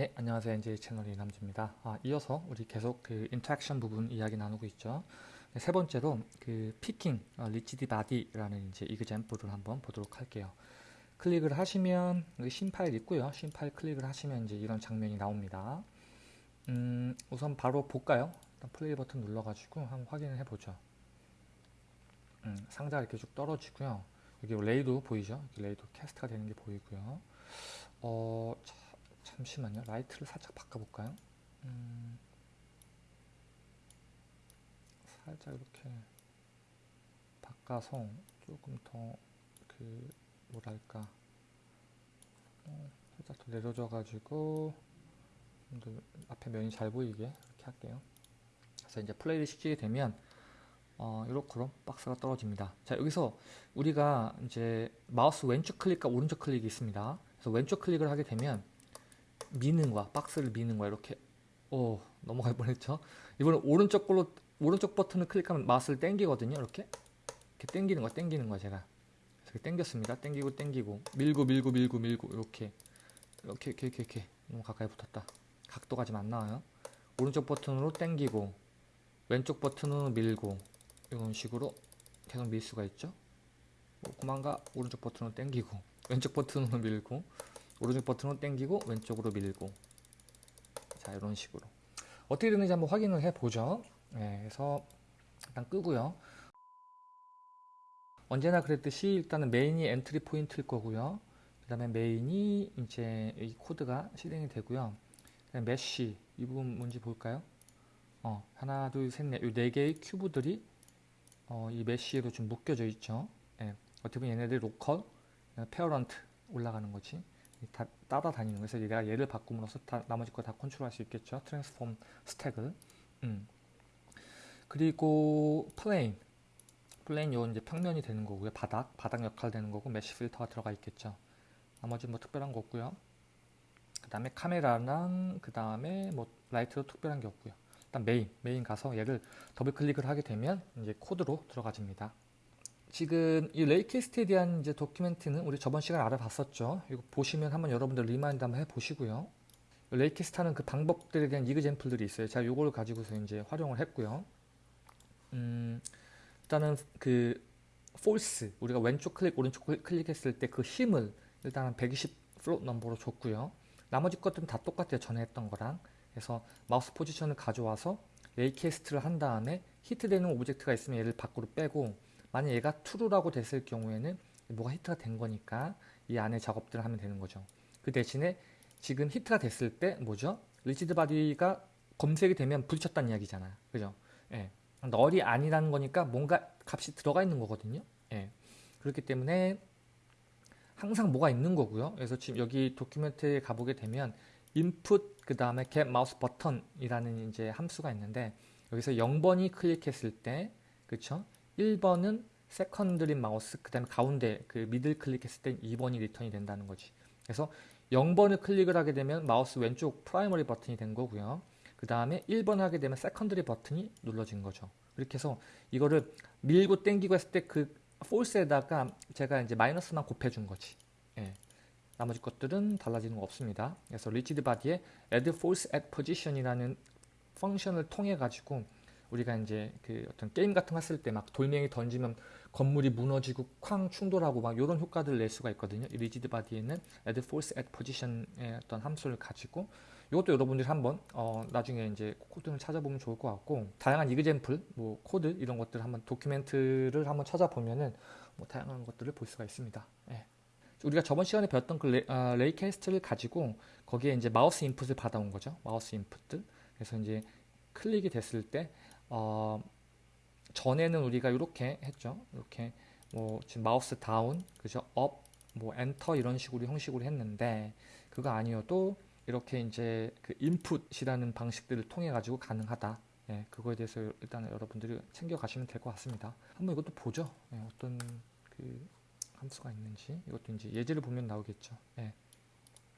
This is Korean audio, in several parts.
네, 안녕하세요. NJ 채널 이남주입니다. 아, 이어서 우리 계속 그 interaction 부분 이야기 나누고 있죠. 네, 세 번째로 그 picking 어, rigid body라는 이제 example을 한번 보도록 할게요. 클릭을 하시면 여기 신 파일 있고요. 신 파일 클릭을 하시면 이제 이런 장면이 나옵니다. 음, 우선 바로 볼까요? 일단 플레이 버튼 눌러가지고 한번 확인을 해보죠. 음, 상자가 이렇게 쭉 떨어지고요. 여기 ray도 보이죠? ray도 cast가 되는 게 보이고요. 어, 자, 잠시만요. 라이트를 살짝 바꿔볼까요? 음, 살짝 이렇게 바꿔서 조금 더 그 뭐랄까 어, 살짝 더 내려져 가지고 앞에 면이 잘 보이게 이렇게 할게요. 그래서 이제 플레이를 시키게 되면 어, 이렇게 박스가 떨어집니다. 자 여기서 우리가 이제 마우스 왼쪽 클릭과 오른쪽 클릭이 있습니다. 그래서 왼쪽 클릭을 하게 되면 미는 거야. 박스를 미는 거야. 이렇게 오 넘어갈 뻔했죠. 이번에 오른쪽 걸로 오른쪽 버튼을 클릭하면 마우스를 당기거든요. 이렇게 이렇게 당기는 거야. 당기는 거야 제가. 이렇게 당겼습니다. 당기고 당기고 밀고 밀고 밀고 밀고 이렇게 이렇게 이렇게 이렇게, 이렇게. 너무 가까이 붙었다. 각도가 지금 안 나와요. 오른쪽 버튼으로 당기고 왼쪽 버튼으로 밀고 이런 식으로 계속 밀 수가 있죠. 뭐 그만가 오른쪽 버튼으로 당기고 왼쪽 버튼으로 밀고 오른쪽 버튼으로 당기고 왼쪽으로 밀고. 자 이런 식으로. 어떻게 되는지 한번 확인을 해 보죠. 네, 그래서 일단 끄고요. 언제나 그랬듯이 일단은 메인이 entry point일 거고요. 그 다음에 메인이 이제 이 코드가 실행이 되고요. mesh 이 부분 뭔지 볼까요? 어, 하나 둘셋넷. 이 네 개의 큐브들이 어, 이 mesh로 좀 묶여져 있죠. 예, 어떻게 보면 얘네들 local parent 올라가는 거지 다 따라다니는 거예요. 그래서 내가 얘를 바꿈으로써 다, 나머지 거 다 컨트롤할 수 있겠죠. transform 스택을. 음. 그리고 plane. plane 요 이제 평면이 되는 거고요. 바닥. 바닥 역할 되는 거고 mesh filter가 들어가 있겠죠. 나머지 뭐 특별한 거 없고요. 그 다음에 카메라랑 그 다음에 뭐 라이트도 특별한 게 없고요. 일단 메인. 메인 가서 얘를 더블 클릭을 하게 되면 이제 코드로 들어가집니다. 지금 이 raycast에 대한 이제 document는 우리 저번 시간에 알아봤었죠. 이거 보시면 한번 여러분들 remind 한번 해보시고요. raycast 하는 그 방법들에 대한 example들이 있어요. 제가 요걸 가지고서 이제 활용을 했고요. 음, 일단은 그 force 우리가 왼쪽 클릭 오른쪽 클릭 했을 때 그 힘을 일단은 120 float number로 줬고요. 나머지 것들은 다 똑같아요. 전에 했던 거랑. 그래서 마우스 position을 가져와서 raycast를 한 다음에 hit되는 object가 있으면 얘를 밖으로 빼고 만약 얘가 true라고 됐을 경우에는 뭐가 hit가 된 거니까 이 안에 작업들을 하면 되는 거죠. 그 대신에 지금 hit가 됐을 때 뭐죠? rigid body가 검색이 되면 부딪혔다는 이야기잖아요. 그죠? 예. null이 아니라는 거니까 뭔가 값이 들어가 있는 거거든요. 예. 그렇기 때문에 항상 뭐가 있는 거고요. 그래서 지금 여기 document에 가보게 되면 input 그 다음에 get mouse button이라는 이제 함수가 있는데 여기서 0번이 클릭했을 때 그쵸? 1번은 secondary 마우스 그 다음에 가운데 그 middle 클릭했을 땐 2번이 return이 된다는 거지. 그래서 0번을 클릭을 하게 되면 마우스 왼쪽 primary 버튼이 된 거고요. 그 다음에 1번 하게 되면 secondary 버튼이 눌러진 거죠. 이렇게 해서 이거를 밀고 땡기고 했을 때 그 force에다가 제가 이제 마이너스만 곱해준 거지. 예. 나머지 것들은 달라지는 거 없습니다. 그래서 rigid body에 add force at position이라는 function을 통해 가지고 우리가 이제 그 어떤 게임 같은 거 했을 때 막 돌멩이 던지면 건물이 무너지고 쾅 충돌하고 막 이런 효과들을 낼 수가 있거든요. 이 rigid body에는 add force at position의 어떤 함수를 가지고 이것도 여러분들이 한번 어 나중에 이제 코드를 찾아보면 좋을 것 같고 다양한 example, 뭐 코드 이런 것들 한번 document를 한번 찾아보면은 뭐 다양한 것들을 볼 수가 있습니다. 예. 우리가 저번 시간에 배웠던 그 레, 어, raycast를 가지고 거기에 이제 마우스 input을 받아온 거죠. 마우스 input들. 그래서 이제 클릭이 됐을 때 어, 전에는 우리가 이렇게 했죠. 이렇게 뭐 지금 mouse down, 그죠? up, 뭐 엔터 이런 식으로 형식으로 했는데 그거 아니어도 이렇게 이제 그 input이라는 방식들을 통해 가지고 가능하다. 예, 그거에 대해서 일단 여러분들이 챙겨 가시면 될 것 같습니다. 한번 이것도 보죠. 예, 어떤 그 함수가 있는지 이것도 이제 예제를 보면 나오겠죠. 예.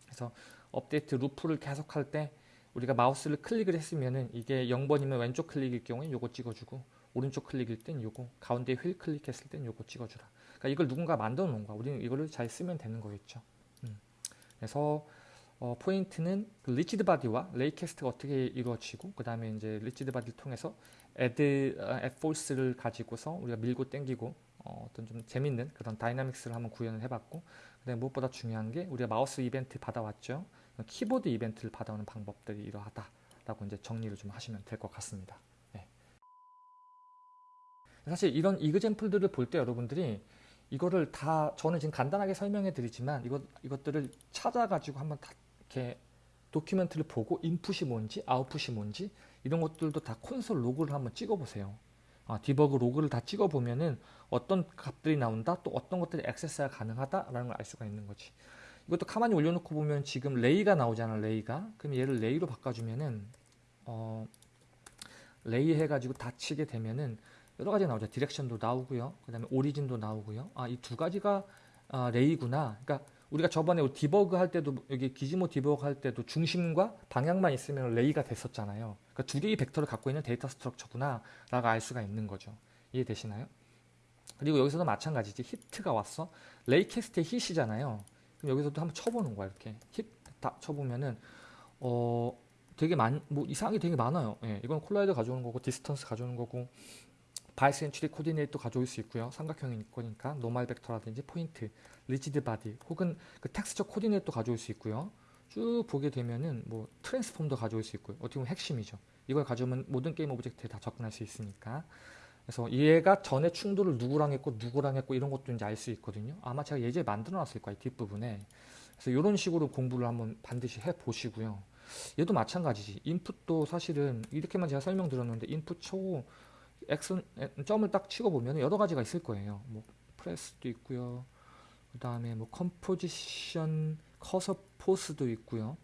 그래서 update loop를 계속할 때 우리가 마우스를 클릭을 했으면은 이게 0번이면 왼쪽 클릭일 경우에 요거 찍어주고 오른쪽 클릭일 땐 요거 가운데 휠 클릭했을 땐 요거 찍어주라. 그러니까 이걸 누군가 만들어 놓은 거야. 우리는 이거를 잘 쓰면 되는 거겠죠. 음. 그래서 어, 포인트는 그 rigid body와 raycast가 어떻게 이루어지고 그 다음에 이제 rigid body를 통해서 add force를 가지고서 우리가 밀고 땡기고 어, 어떤 좀 재밌는 그런 dynamics를 한번 구현을 해봤고 그다음에 무엇보다 중요한 게 우리가 마우스 이벤트 받아왔죠 키보드 이벤트를 받아오는 방법들이 이러하다라고 이제 정리를 좀 하시면 될 것 같습니다. 네. 사실 이런 example들을 볼 때 여러분들이 이거를 다 저는 지금 간단하게 설명해 드리지만 이것 이것들을 찾아가지고 한번 다 이렇게 document를 보고 input이 뭔지 아웃풋이 뭔지 이런 것들도 다 console log를 한번 찍어 보세요. 아, debug log를 다 찍어 보면은 어떤 값들이 나온다 또 어떤 것들이 access가 가능하다라는 걸 알 수가 있는 거지. 이것도 가만히 올려놓고 보면 지금 ray가 나오잖아 ray가. 그럼 얘를 ray로 바꿔주면은 어, ray 해가지고 다 치게 되면은 여러 가지 나오죠. direction도 나오고요. 그 다음에 origin도 나오고요. 아 이 두 가지가 아, ray구나. 그러니까 우리가 저번에 디버그 할 때도 여기 gizmo 디버그 할 때도 중심과 방향만 있으면 ray가 됐었잖아요. 그러니까 두 개의 벡터를 갖고 있는 데이터 structure구나 라고 알 수가 있는 거죠. 이해되시나요? 그리고 여기서도 마찬가지지. hit가 왔어. ray cast의 hit이잖아요 그럼 여기서도 한번 쳐보는 거야 이렇게 힙다 쳐보면은 어 되게 많뭐 이상하게 되게 많아요. 예, 이건 collider 가져오는 거고 distance 가져오는 거고 barycentric coordinate 가져올 수 있고요. 삼각형인 거니까 normal 벡터라든지 포인트, rigid body 혹은 그 texture coordinate 가져올 수 있고요. 쭉 보게 되면은 뭐 transform도 가져올 수 있고요. 어떻게 보면 핵심이죠. 이걸 가져오면 모든 game object에 다 접근할 수 있으니까. 그래서 얘가 전에 충돌을 누구랑 했고 누구랑 했고 이런 것도 이제 알 수 있거든요. 아마 제가 예전에 만들어 놨을 거예요. 뒷부분에. 그래서 이런 식으로 공부를 한번 반드시 해 보시고요. 얘도 마찬가지지. input도 사실은 이렇게만 제가 설명드렸는데 input 쳐 엑슨 점을 딱 치고 보면 여러 가지가 있을 거예요. 뭐 press도 있고요. 그 다음에 뭐 composition cursor pos도 있고요.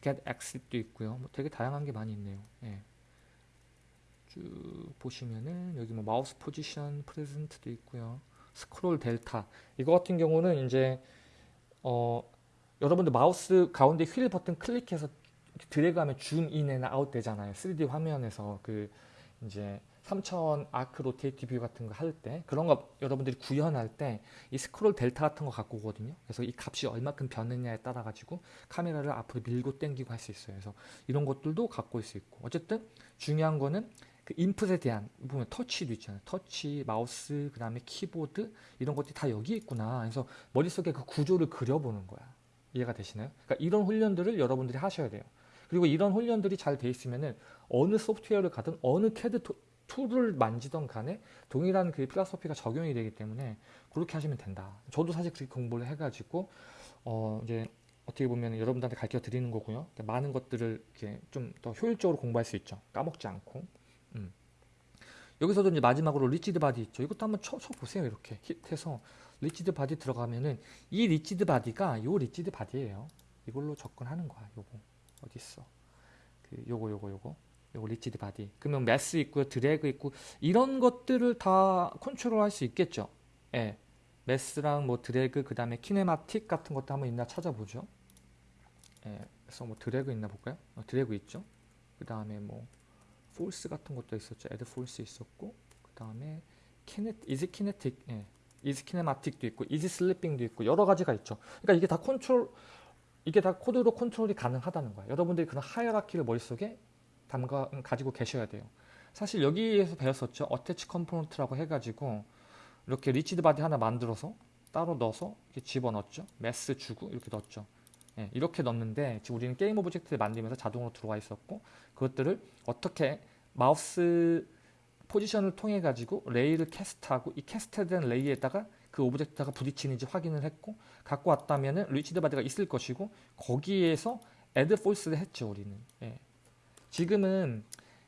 get axis도 있고요. 뭐 되게 다양한 게 많이 있네요. 예. 쭉 보시면은 여기 뭐 mouse position present도 있고요. scroll delta 이거 같은 경우는 이제 어 여러분들 마우스 가운데 휠 버튼 클릭해서 드래그하면 줌 인이나 아웃 되잖아요. 3D 화면에서 그 이제 3D arc rotate view 같은 거 할 때 그런 거 여러분들이 구현할 때 이 scroll delta 같은 거 갖고 오거든요. 그래서 이 값이 얼마큼 변하느냐에 따라 가지고 카메라를 앞으로 밀고 당기고 할 수 있어요. 그래서 이런 것들도 갖고 올 수 있고 어쨌든 중요한 거는 그 input에 대한 보면 터치도 있잖아요. 터치, 마우스, 그 다음에 키보드 이런 것들이 다 여기 있구나. 그래서 머릿속에 그 구조를 그려보는 거야. 이해가 되시나요? 그러니까 이런 훈련들을 여러분들이 하셔야 돼요. 그리고 이런 훈련들이 잘 돼 있으면은 어느 소프트웨어를 가든 어느 캐드 툴을 만지던 간에 동일한 그 philosophy가 적용이 되기 때문에 그렇게 하시면 된다. 저도 사실 그렇게 공부를 해가지고 어 이제 어떻게 보면 여러분들한테 가르쳐 드리는 거고요. 그러니까 많은 것들을 이렇게 좀 더 효율적으로 공부할 수 있죠. 까먹지 않고. 음. 여기서도 이제 마지막으로 rigid body 있죠. 이것도 한번 쳐, 쳐 보세요. 이렇게 hit해서 rigid body 들어가면은 이 rigid body가 요 rigid body예요. 이걸로 접근하는 거야. 요거 어디 있어? 그 요거 요거 요거 요거 rigid body. 그러면 mass 있고요, 드래그 있고 이런 것들을 다 컨트롤 할 수 있겠죠. 예. mass랑 뭐 드래그 그다음에 kinematic 같은 것도 한번 있나 찾아보죠. 예. 그래서 뭐 드래그 있나 볼까요? 어, 드래그 있죠. 그다음에 뭐 force 같은 것도 있었죠. add force 있었고 그 다음에 키네 is kinetic 예. is kinematic도 있고 is sleeping도 있고 여러 가지가 있죠. 그러니까 이게 다 컨트롤 이게 다 코드로 컨트롤이 가능하다는 거야. 여러분들이 그런 hierarchy를 머릿속에 담아 가지고 계셔야 돼요. 사실 여기에서 배웠었죠. attach component라고 해가지고 이렇게 rigid body 하나 만들어서 따로 넣어서 이렇게 집어넣었죠. mass 주고 이렇게 넣었죠. 예, 이렇게 넣는데 지금 우리는 game object를 만들면서 자동으로 들어와 있었고 그것들을 어떻게 mouse position을 통해 가지고 ray를 cast하고 이 cast된 ray에다가 그 object가 부딪히는지 확인을 했고 갖고 왔다면은 rigid body가 있을 것이고 거기에서 add force를 했죠 우리는. 예. 지금은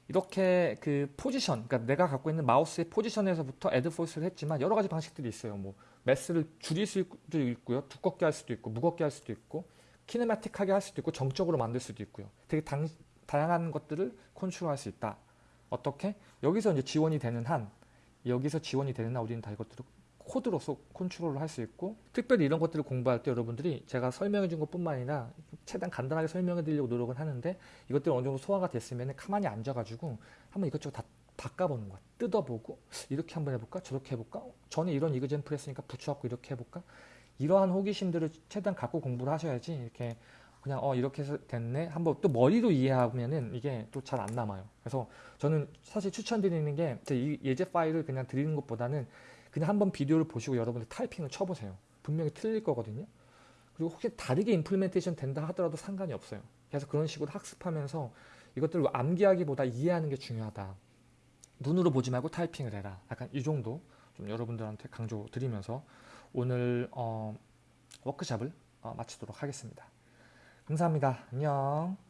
이렇게 그 포지션 그러니까 내가 갖고 있는 마우스의 position에서부터 add force를 했지만 여러 가지 방식들이 있어요. 뭐 매스를 줄일 수도 있고요 두껍게 할 수도 있고 무겁게 할 수도 있고 키네마틱하게 할 수도 있고 정적으로 만들 수도 있고요. 되게 당, 다양한 것들을 컨트롤할 수 있다. 어떻게? 여기서 이제 지원이 되는 한 여기서 지원이 되는 한 우리는 다 이것들을 코드로서 컨트롤을 할 수 있고 특별히 이런 것들을 공부할 때 여러분들이 제가 설명해 준 것뿐만 아니라 최대한 간단하게 설명해 드리려고 노력을 하는데 이것들이 어느 정도 소화가 됐으면 가만히 앉아가지고 한번 이것저것 다 바꿔보는 거야. 뜯어보고 이렇게 한번 해볼까? 저렇게 해볼까? 전에 이런 이그젠플 했으니까 붙여갖고 이렇게 해볼까? 이러한 호기심들을 최대한 갖고 공부를 하셔야지 이렇게 그냥 어 이렇게 해서 됐네 한번 또 머리로 이해하면은 이게 또 잘 안 남아요. 그래서 저는 사실 추천드리는 게 이 예제 파일을 그냥 드리는 것보다는 그냥 한번 비디오를 보시고 여러분들 타이핑을 쳐보세요. 분명히 틀릴 거거든요. 그리고 혹시 다르게 임플멘테이션 된다 하더라도 상관이 없어요. 그래서 그런 식으로 학습하면서 이것들을 암기하기보다 이해하는 게 중요하다. 눈으로 보지 말고 타이핑을 해라. 약간 이 정도 좀 여러분들한테 강조 드리면서 오늘 어, 워크샵을 어, 마치도록 하겠습니다. 감사합니다. 안녕.